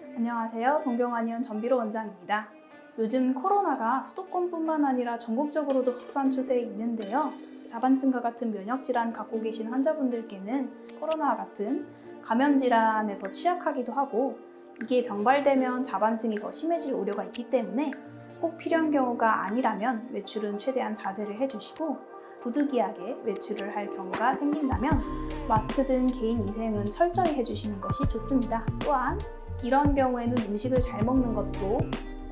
안녕하세요. 동경한의원 전비로 원장입니다. 요즘 코로나가 수도권뿐만 아니라 전국적으로도 확산 추세에 있는데요. 자반증과 같은 면역질환 갖고 계신 환자분들께는 코로나와 같은 감염질환에 더 취약하기도 하고 이게 병발되면 자반증이 더 심해질 우려가 있기 때문에 꼭 필요한 경우가 아니라면 외출은 최대한 자제를 해주시고 부득이하게 외출을 할 경우가 생긴다면 마스크 등 개인 위생은 철저히 해주시는 것이 좋습니다. 또한 이런 경우에는 음식을 잘 먹는 것도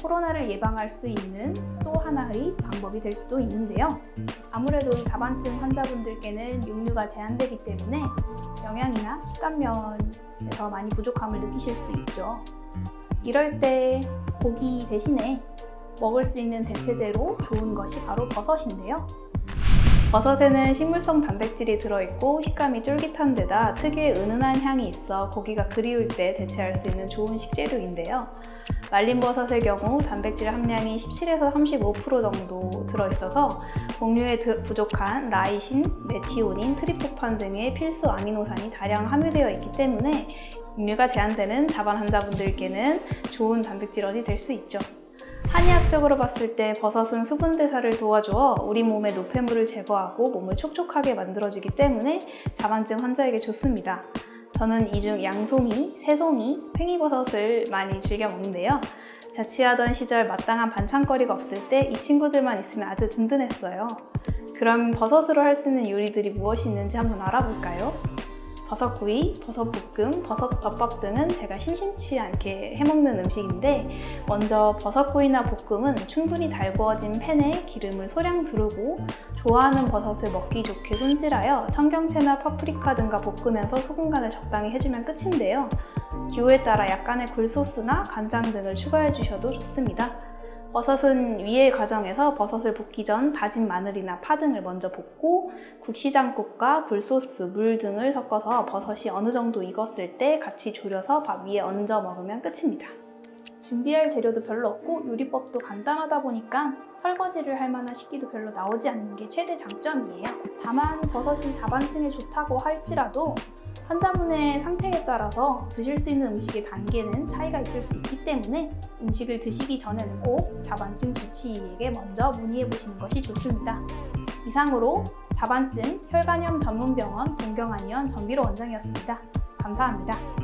코로나를 예방할 수 있는 또 하나의 방법이 될 수도 있는데요. 아무래도 이 자반증 환자분들께는 육류가 제한되기 때문에 영양이나 식감면에서 많이 부족함을 느끼실 수 있죠. 이럴 때 고기 대신에 먹을 수 있는 대체제로 좋은 것이 바로 버섯인데요. 버섯에는 식물성 단백질이 들어있고 식감이 쫄깃한 데다 특유의 은은한 향이 있어 고기가 그리울 때 대체할 수 있는 좋은 식재료인데요. 말린 버섯의 경우 단백질 함량이 17에서 35% 정도 들어있어서 곡류에 부족한 라이신, 메티오닌, 트립토판 등의 필수 아미노산이 다량 함유되어 있기 때문에 육류가 제한되는 자반 환자분들께는 좋은 단백질원이 될 수 있죠. 한의학적으로 봤을 때 버섯은 수분 대사를 도와주어 우리 몸의 노폐물을 제거하고 몸을 촉촉하게 만들어주기 때문에 자반증 환자에게 좋습니다. 저는 이 중 양송이, 새송이, 팽이버섯을 많이 즐겨 먹는데요. 자취하던 시절 마땅한 반찬거리가 없을 때 이 친구들만 있으면 아주 든든했어요. 그럼 버섯으로 할 수 있는 요리들이 무엇이 있는지 한번 알아볼까요? 버섯구이, 버섯볶음, 버섯덮밥 등은 제가 심심치 않게 해먹는 음식인데 먼저 버섯구이나 볶음은 충분히 달구어진 팬에 기름을 소량 두르고 좋아하는 버섯을 먹기 좋게 손질하여 청경채나 파프리카 등과 볶으면서 소금 간을 적당히 해주면 끝인데요. 기호에 따라 약간의 굴소스나 간장 등을 추가해 주셔도 좋습니다. 버섯은 위의 과정에서 버섯을 볶기 전 다진 마늘이나 파 등을 먼저 볶고 국시장국과 굴소스, 물 등을 섞어서 버섯이 어느 정도 익었을 때 같이 졸여서 밥 위에 얹어 먹으면 끝입니다. 준비할 재료도 별로 없고 요리법도 간단하다 보니까 설거지를 할 만한 식기도 별로 나오지 않는 게 최대 장점이에요. 다만 버섯이 자반증에 좋다고 할지라도 환자분의 상태에 따라서 드실 수 있는 음식의 단계는 차이가 있을 수 있기 때문에 음식을 드시기 전에는 꼭 자반증 주치의에게 먼저 문의해 보시는 것이 좋습니다. 이상으로 자반증 혈관염 전문병원 동경한의원 전비로 원장이었습니다. 감사합니다.